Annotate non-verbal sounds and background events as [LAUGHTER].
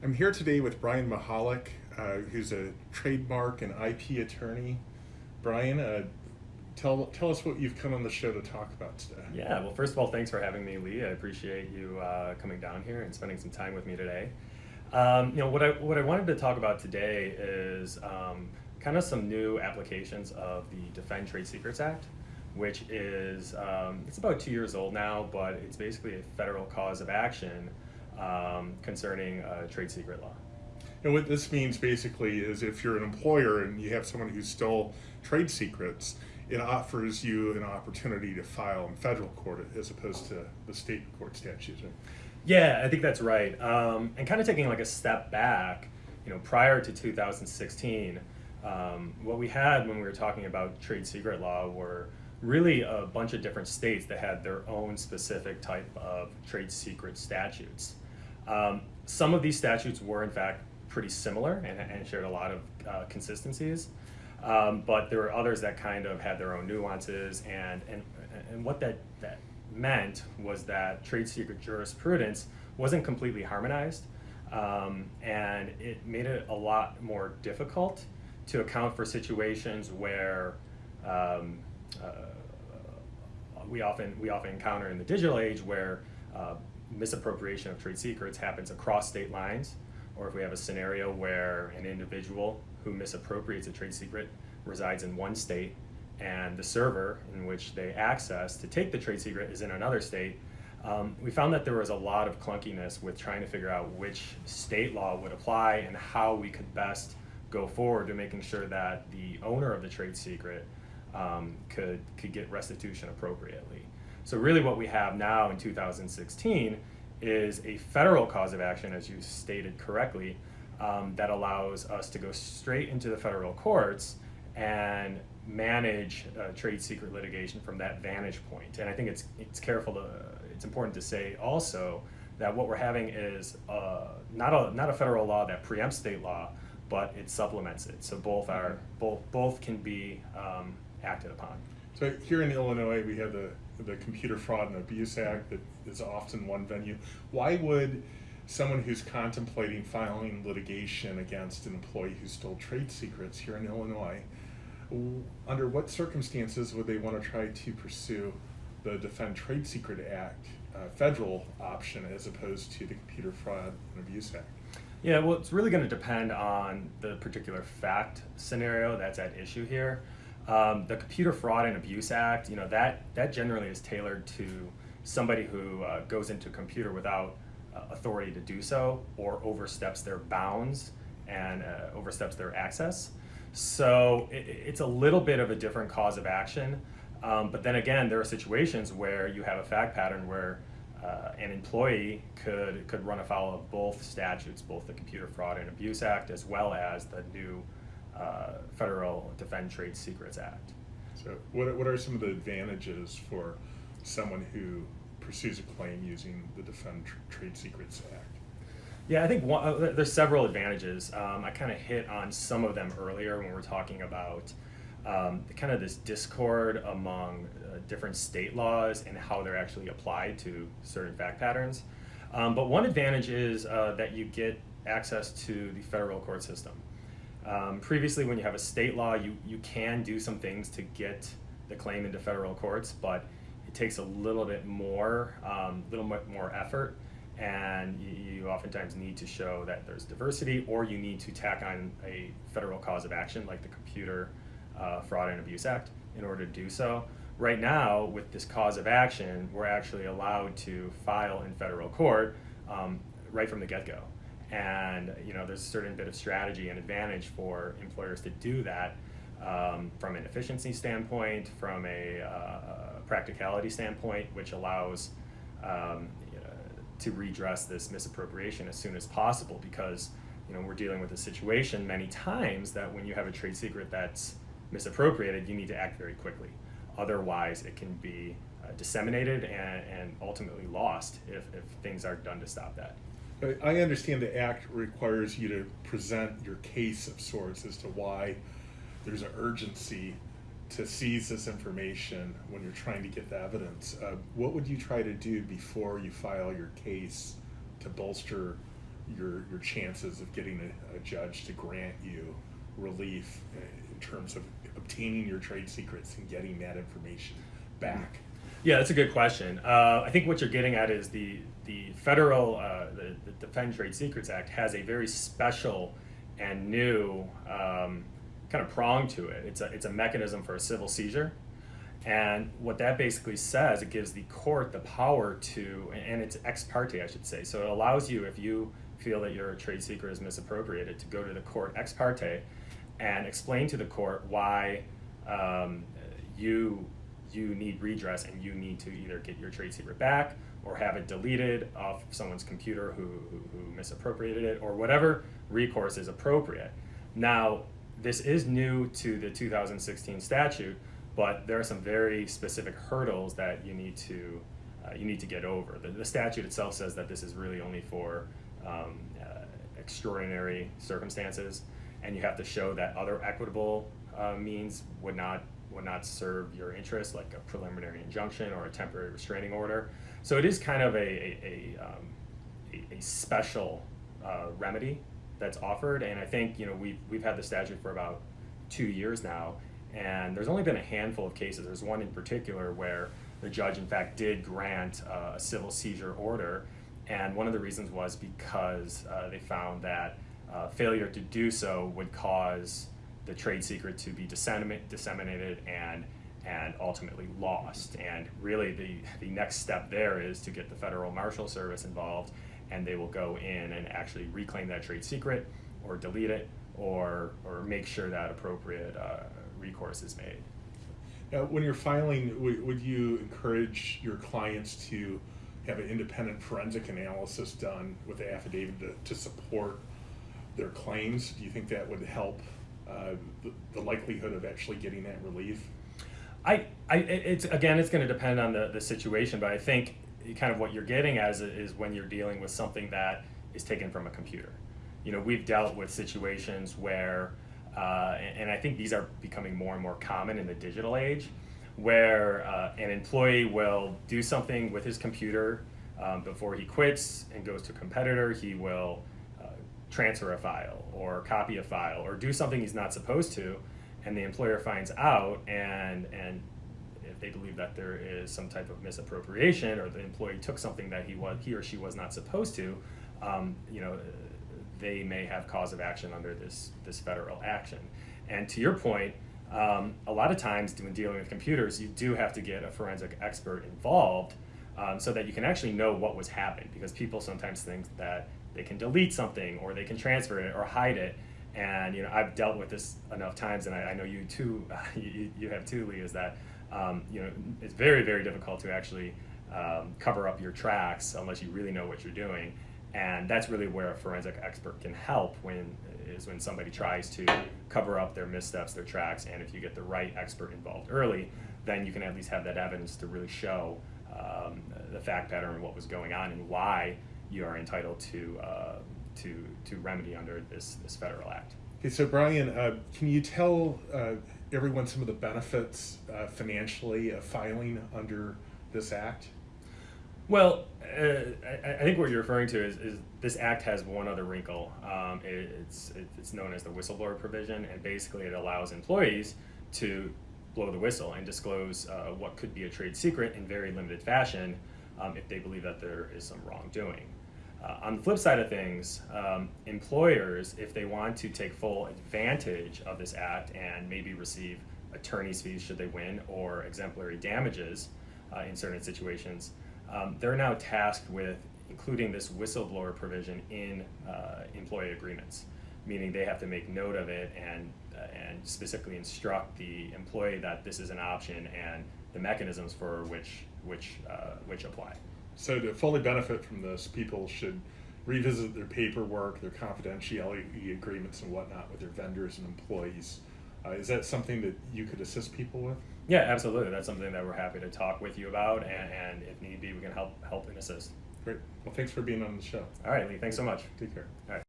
I'm here today with Brian Mahalik, uh, who's a trademark and IP attorney. Brian, uh, tell tell us what you've come on the show to talk about today. Yeah, well, first of all, thanks for having me, Lee. I appreciate you uh, coming down here and spending some time with me today. Um, you know, what I what I wanted to talk about today is um, kind of some new applications of the Defend Trade Secrets Act, which is um, it's about two years old now, but it's basically a federal cause of action um, concerning uh, trade secret law. And what this means basically is if you're an employer and you have someone who stole trade secrets, it offers you an opportunity to file in federal court as opposed to the state court statutes. Yeah, I think that's right. Um, and kind of taking like a step back, you know, prior to 2016, um, what we had when we were talking about trade secret law were really a bunch of different states that had their own specific type of trade secret statutes. Um, some of these statutes were, in fact, pretty similar and, and shared a lot of uh, consistencies, um, but there were others that kind of had their own nuances. And, and, and what that, that meant was that trade secret jurisprudence wasn't completely harmonized, um, and it made it a lot more difficult to account for situations where um, uh, we often we often encounter in the digital age where uh, misappropriation of trade secrets happens across state lines, or if we have a scenario where an individual who misappropriates a trade secret resides in one state and the server in which they access to take the trade secret is in another state, um, we found that there was a lot of clunkiness with trying to figure out which state law would apply and how we could best go forward to making sure that the owner of the trade secret um, could, could get restitution appropriately. So really what we have now in 2016 is a federal cause of action, as you stated correctly, um, that allows us to go straight into the federal courts and manage uh, trade secret litigation from that vantage point. And I think it's it's careful to it's important to say also that what we're having is uh, not a not a federal law that preempts state law, but it supplements it. So both are both both can be um, acted upon. So here in Illinois, we have the the Computer Fraud and Abuse Act that is often one venue. Why would someone who's contemplating filing litigation against an employee who stole trade secrets here in Illinois, under what circumstances would they want to try to pursue the Defend Trade Secret Act uh, federal option as opposed to the Computer Fraud and Abuse Act? Yeah, well, it's really going to depend on the particular fact scenario that's at issue here. Um, the Computer Fraud and Abuse Act, you know, that, that generally is tailored to somebody who uh, goes into a computer without uh, authority to do so or oversteps their bounds and uh, oversteps their access. So it, it's a little bit of a different cause of action. Um, but then again, there are situations where you have a fact pattern where uh, an employee could, could run afoul of both statutes, both the Computer Fraud and Abuse Act as well as the new uh, Federal Defend Trade Secrets Act. So what, what are some of the advantages for someone who pursues a claim using the Defend Trade Secrets Act? Yeah, I think one, uh, there's several advantages. Um, I kind of hit on some of them earlier when we are talking about um, kind of this discord among uh, different state laws and how they're actually applied to certain fact patterns. Um, but one advantage is uh, that you get access to the federal court system. Um, previously, when you have a state law, you, you can do some things to get the claim into federal courts, but it takes a little bit more, a um, little bit more effort, and you, you, oftentimes need to show that there's diversity, or you need to tack on a federal cause of action like the Computer uh, Fraud and Abuse Act in order to do so. Right now, with this cause of action, we're actually allowed to file in federal court um, right from the get-go. And you know, there's a certain bit of strategy and advantage for employers to do that um, from an efficiency standpoint, from a uh, practicality standpoint, which allows um, you know, to redress this misappropriation as soon as possible because you know, we're dealing with a situation many times that when you have a trade secret that's misappropriated, you need to act very quickly. Otherwise, it can be uh, disseminated and, and ultimately lost if, if things aren't done to stop that. I understand the act requires you to present your case of sorts as to why there's an urgency to seize this information when you're trying to get the evidence. Uh, what would you try to do before you file your case to bolster your your chances of getting a, a judge to grant you relief uh, in terms of obtaining your trade secrets and getting that information back? Yeah, that's a good question. Uh, I think what you're getting at is the the federal uh, the, Defend Trade Secrets Act has a very special and new um, kind of prong to it. It's a it's a mechanism for a civil seizure, and what that basically says, it gives the court the power to, and it's ex parte, I should say. So it allows you, if you feel that your trade secret is misappropriated, to go to the court ex parte and explain to the court why um, you you need redress and you need to either get your trade secret back or have it deleted off someone's computer who, who, who misappropriated it or whatever recourse is appropriate. Now, this is new to the 2016 statute, but there are some very specific hurdles that you need to uh, you need to get over. The, the statute itself says that this is really only for um, uh, extraordinary circumstances, and you have to show that other equitable uh, means would not would not serve your interest, like a preliminary injunction or a temporary restraining order. So it is kind of a a, a, um, a, a special uh, remedy that's offered, and I think you know we've we've had the statute for about two years now, and there's only been a handful of cases. There's one in particular where the judge, in fact, did grant uh, a civil seizure order, and one of the reasons was because uh, they found that uh, failure to do so would cause the trade secret to be disseminate, disseminated and and ultimately lost. And really, the the next step there is to get the federal marshal service involved, and they will go in and actually reclaim that trade secret, or delete it, or or make sure that appropriate uh, recourse is made. Now, when you're filing, would, you encourage your clients to have an independent forensic analysis done with the affidavit to, to support their claims? Do you think that would help the, the likelihood of actually getting that relief? I, I it's again, it's going to depend on the, the situation, but I think kind of what you're getting as is when you're dealing with something that is taken from a computer. You know, we've dealt with situations where, uh, and, I think these are becoming more and more common in the digital age, where uh, an employee will do something with his computer um, before he quits and goes to a competitor. He will transfer a file or copy a file or do something he's not supposed to, and the employer finds out and and if they believe that there is some type of misappropriation or the employee took something that he was he or she was not supposed to, um, you know, they may have cause of action under this this federal action. And to your point, um, a lot of times when dealing with computers, you do have to get a forensic expert involved um, so that you can actually know what was happening because people sometimes think that they can delete something or they can transfer it or hide it and you know I've dealt with this enough times, and I, I know you too. [LAUGHS] you, you have too, Lee. Is that um, you know it's very very difficult to actually um, cover up your tracks unless you really know what you're doing, and that's really where a forensic expert can help. When is when somebody tries to cover up their missteps, their tracks, and if you get the right expert involved early, then you can at least have that evidence to really show um, the fact pattern what was going on and why you are entitled to. Uh, to, to remedy under this, this federal act. Okay, so Brian, uh, can you tell uh, everyone some of the benefits uh, financially of filing under this act? Well, uh, I, I, think what you're referring to is, is, this act has one other wrinkle. Um, it, it's, it's known as the whistleblower provision, and basically it allows employees to blow the whistle and disclose uh, what could be a trade secret in very limited fashion um, if they believe that there is some wrongdoing. Uh, on the flip side of things, um, employers, if they want to take full advantage of this act and maybe receive attorney's fees should they win or exemplary damages uh, in certain situations, um, they're now tasked with including this whistleblower provision in uh, employee agreements, meaning they have to make note of it and uh, and specifically instruct the employee that this is an option and the mechanisms for which which uh, which apply. So to fully benefit from this, people should revisit their paperwork, their confidentiality agreements and whatnot with their vendors and employees. Uh, is that something that you could assist people with? Yeah, absolutely. That's something that we're happy to talk with you about, and, and if need be, we can help help and assist. Great. Well, thanks for being on the show. All right, Lee. Thanks so much. Take care. All right.